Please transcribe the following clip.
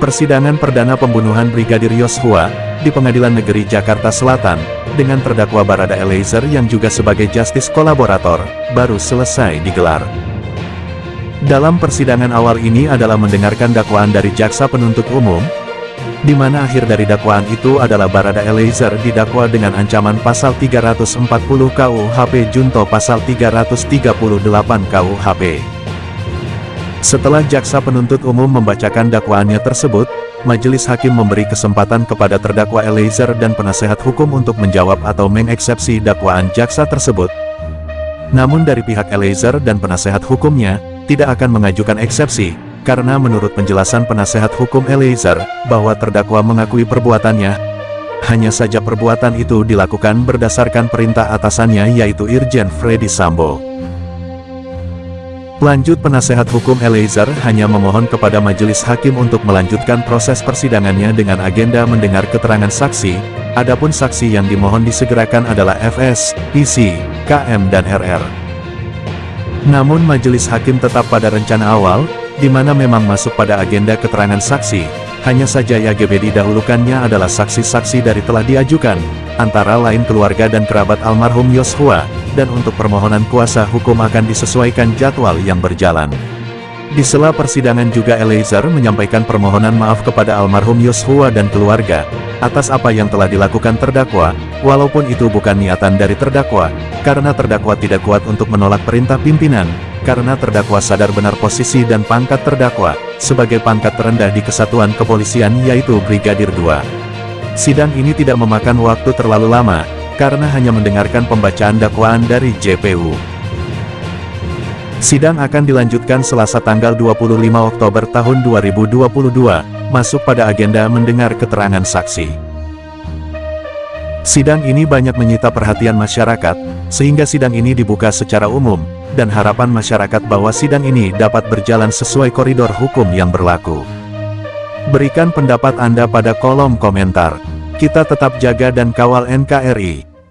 Persidangan perdana pembunuhan Brigadir Yosua, di Pengadilan Negeri Jakarta Selatan, dengan terdakwa Barada Eliezer yang juga sebagai justice kolaborator, baru selesai digelar. Dalam persidangan awal ini adalah mendengarkan dakwaan dari jaksa penuntut umum, di mana akhir dari dakwaan itu adalah Barada Eliezer didakwa dengan ancaman pasal 340 KUHP junto pasal 338 KUHP. Setelah jaksa penuntut umum membacakan dakwaannya tersebut, majelis hakim memberi kesempatan kepada terdakwa Eliezer dan penasehat hukum untuk menjawab atau mengeksepsi dakwaan jaksa tersebut. Namun dari pihak Eliezer dan penasehat hukumnya, tidak akan mengajukan eksepsi, karena menurut penjelasan penasehat hukum Eliezer, bahwa terdakwa mengakui perbuatannya, hanya saja perbuatan itu dilakukan berdasarkan perintah atasannya yaitu Irjen Freddy Sambo. Lanjut penasehat hukum Eliezer hanya memohon kepada majelis hakim untuk melanjutkan proses persidangannya dengan agenda mendengar keterangan saksi, adapun saksi yang dimohon disegerakan adalah FS, PC, KM dan RR. Namun majelis hakim tetap pada rencana awal, di mana memang masuk pada agenda keterangan saksi, hanya saja YGB didahulukannya adalah saksi-saksi dari telah diajukan, antara lain keluarga dan kerabat almarhum Yosua, dan untuk permohonan kuasa hukum akan disesuaikan jadwal yang berjalan. Di sela persidangan juga Eliezer menyampaikan permohonan maaf kepada almarhum Yosua dan keluarga, atas apa yang telah dilakukan terdakwa, walaupun itu bukan niatan dari terdakwa, karena terdakwa tidak kuat untuk menolak perintah pimpinan, karena terdakwa sadar benar posisi dan pangkat terdakwa, sebagai pangkat terendah di kesatuan kepolisian yaitu Brigadir 2. Sidang ini tidak memakan waktu terlalu lama, karena hanya mendengarkan pembacaan dakwaan dari JPU. Sidang akan dilanjutkan selasa tanggal 25 Oktober tahun 2022, masuk pada agenda mendengar keterangan saksi. Sidang ini banyak menyita perhatian masyarakat, sehingga sidang ini dibuka secara umum, dan harapan masyarakat bahwa sidang ini dapat berjalan sesuai koridor hukum yang berlaku. Berikan pendapat Anda pada kolom komentar. Kita tetap jaga dan kawal NKRI.